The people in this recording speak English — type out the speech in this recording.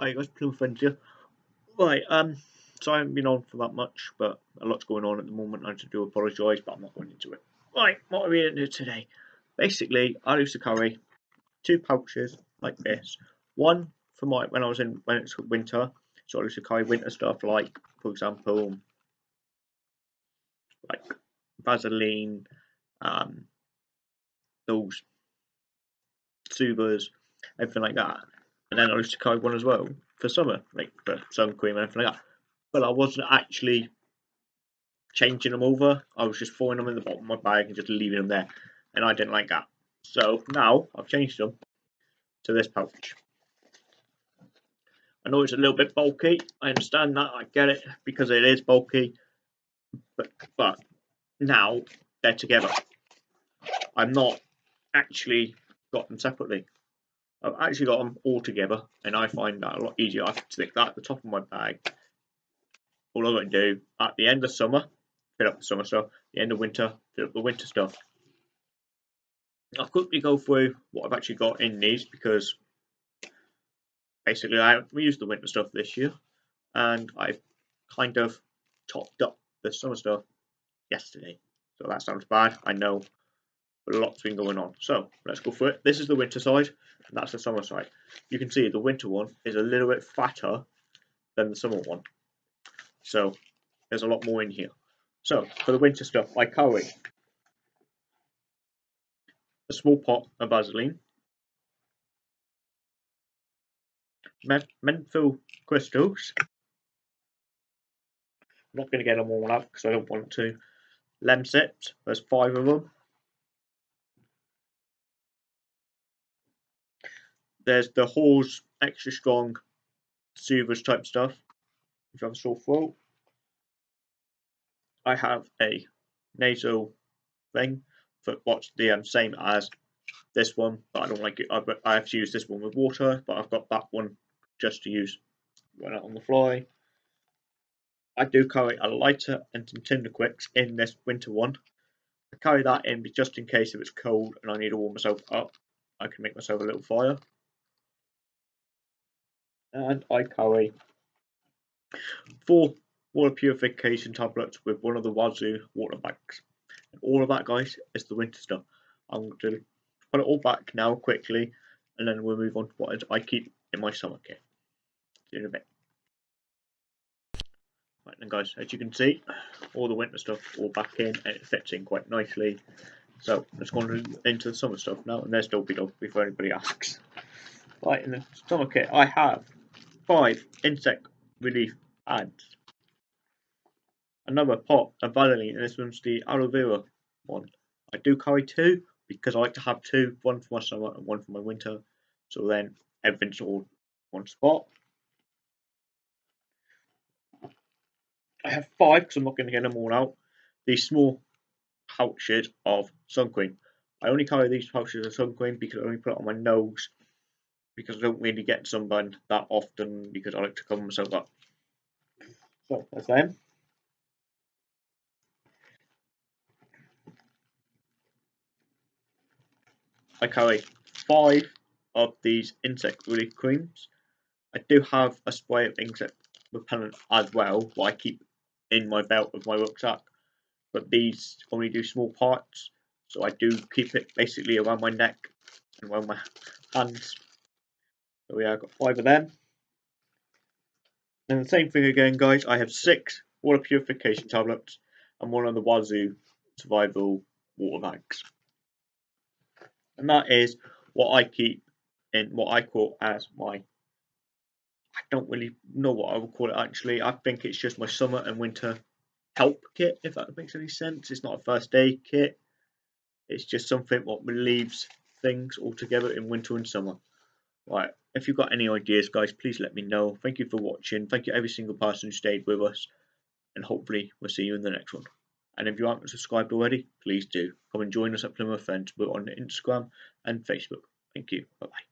Hi guys, Plymouth Friends here. Right, um, so I haven't been on for that much, but a lot's going on at the moment. I do apologise, but I'm not going into it. Right, what are we going to do today? Basically, I used to carry two pouches like this. One for my when I was in when it's winter, so I used to carry winter stuff like, for example, like Vaseline, um, those Subas, everything like that and then I used to carry one as well for summer, like for sun cream and everything like that. But I wasn't actually changing them over. I was just throwing them in the bottom of my bag and just leaving them there, and I didn't like that. So now I've changed them to this pouch. I know it's a little bit bulky. I understand that. I get it because it is bulky, but but now they're together. I'm not actually got them separately. I've actually got them all together and I find that a lot easier. I can stick that at the top of my bag. All I've got to do at the end of summer, fill up the summer stuff, the end of winter, fill up the winter stuff. I'll quickly go through what I've actually got in these because basically I used the winter stuff this year and I've kind of topped up the summer stuff yesterday. So that sounds bad, I know, but a lot's been going on. So let's go for it. This is the winter side, and that's the summer side. You can see the winter one is a little bit fatter than the summer one. So there's a lot more in here. So for the winter stuff, I carry a small pot of Vaseline, menthol crystals. I'm not going to get them all out because I don't want to. Lemsips, there's five of them. There's the Halls extra strong soothers type stuff. If you have a sore throat. I have a nasal thing for what's the um, same as this one, but I don't like it. I, I have to use this one with water, but I've got that one just to use when out on the fly. I do carry a lighter and some Tinder Quicks in this winter one. I carry that in just in case if it's cold and I need to warm myself up, I can make myself a little fire and I carry four water purification tablets with one of the Wazoo water bags. And all of that, guys, is the winter stuff. I'm going to put it all back now quickly, and then we'll move on to what I keep in my summer kit. See you in a bit. Right then, guys, as you can see, all the winter stuff all back in, and it fits in quite nicely. So let's go into the summer stuff now, and there's Dopey Dog before anybody asks. Right, in the summer kit, I have five insect relief ads. Another pot of Vaseline, and this one's the aloe vera one. I do carry two because I like to have two, one for my summer and one for my winter. So then everything's all one spot. I have five because I'm not going to get them all out. These small pouches of sun cream. I only carry these pouches of sun cream because I only put it on my nose because I don't really get sunburned that often because I like to cover myself up. So that's them. I carry five of these insect relief creams. I do have a spray of insect repellent as well, what I keep in my belt of my rucksack. But these only do small parts, so I do keep it basically around my neck and around my hands so yeah, I've got five of them. And the same thing again, guys. I have six water purification tablets and one of the Wazoo survival water bags. And that is what I keep in what I call as my I don't really know what I would call it actually. I think it's just my summer and winter help kit, if that makes any sense. It's not a first aid kit. It's just something what relieves things altogether in winter and summer. Right, if you've got any ideas, guys, please let me know. Thank you for watching. Thank you every single person who stayed with us. And hopefully we'll see you in the next one. And if you aren't subscribed already, please do. Come and join us at Plymouth Friends. We're on Instagram and Facebook. Thank you. Bye-bye.